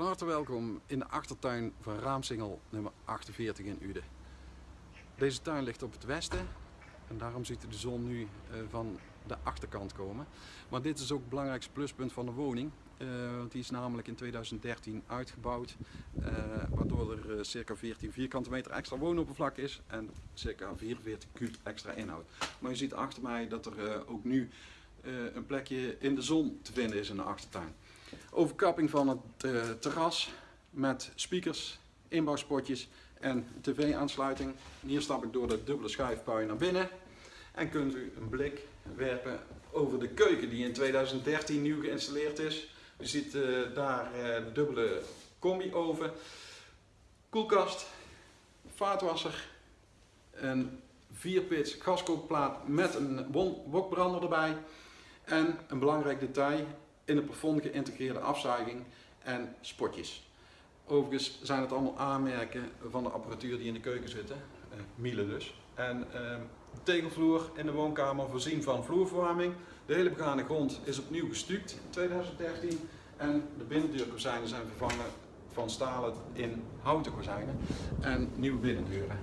Van harte welkom in de achtertuin van Raamsingel nummer 48 in Uden. Deze tuin ligt op het westen en daarom ziet de zon nu eh, van de achterkant komen. Maar dit is ook het belangrijkste pluspunt van de woning. Uh, want die is namelijk in 2013 uitgebouwd, uh, waardoor er circa 14 vierkante meter extra woonoppervlak is en circa 44 kub extra inhoud. Maar je ziet achter mij dat er ook nu een plekje in de zon te vinden is in de achtertuin. Overkapping van het terras met speakers, inbouwspotjes en tv-aansluiting. Hier stap ik door de dubbele schuifpui naar binnen en kunt u een blik werpen over de keuken die in 2013 nieuw geïnstalleerd is. U ziet uh, daar uh, de dubbele combi-oven, koelkast, vaatwasser, een 4-pits gaskookplaat met een wokbrander erbij en een belangrijk detail in het plafond geïntegreerde afzuiging en spotjes. Overigens zijn het allemaal aanmerken van de apparatuur die in de keuken zitten, uh, Miele dus. En de tegelvloer in de woonkamer voorzien van vloerverwarming. De hele begane grond is opnieuw gestuukt in 2013 en de binnendeurkozijnen zijn vervangen van stalen in houten kozijnen en nieuwe binnendeuren.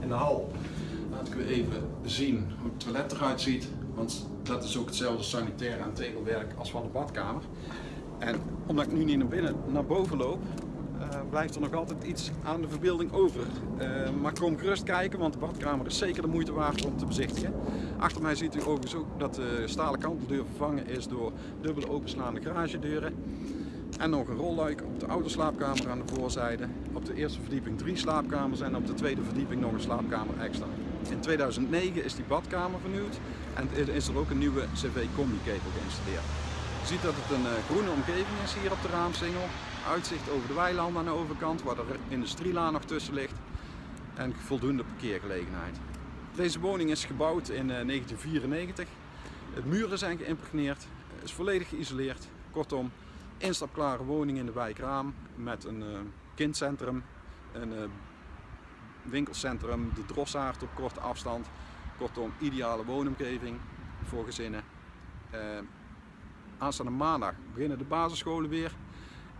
In de hal laat ik u even zien hoe het toilet eruit ziet, want dat is ook hetzelfde sanitair en tegelwerk als van de badkamer. En omdat ik nu niet naar binnen, naar boven loop, uh, blijft er nog altijd iets aan de verbeelding over. Uh, maar kom gerust kijken, want de badkamer is zeker de moeite waard om te bezichtigen. Achter mij ziet u overigens ook dat de stalen kanteldeur vervangen is door dubbele openslaande garagedeuren. En nog een rolluik op de oude slaapkamer aan de voorzijde. Op de eerste verdieping drie slaapkamers en op de tweede verdieping nog een slaapkamer extra. In 2009 is die badkamer vernieuwd en is er ook een nieuwe CV-combi-ketel geïnstalleerd. Je ziet dat het een uh, groene omgeving is hier op de raamsingel. Uitzicht over de weilanden aan de overkant, waar de industrielaan nog tussen ligt. En voldoende parkeergelegenheid. Deze woning is gebouwd in uh, 1994. Het muren zijn geïmpregneerd, is volledig geïsoleerd. Kortom, instapklare woning in de wijk Raam met een uh, kindcentrum, een winkelcentrum, de Drossaard op korte afstand. Kortom, ideale woonomgeving voor gezinnen. Aanstaande maandag beginnen de basisscholen weer.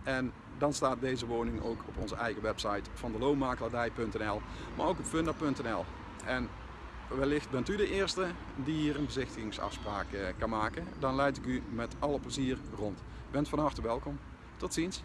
En dan staat deze woning ook op onze eigen website van de loonmakelaardij.nl, maar ook op funda.nl. En wellicht bent u de eerste die hier een bezichtigingsafspraak kan maken. Dan leid ik u met alle plezier rond. Bent van harte welkom. Tot ziens.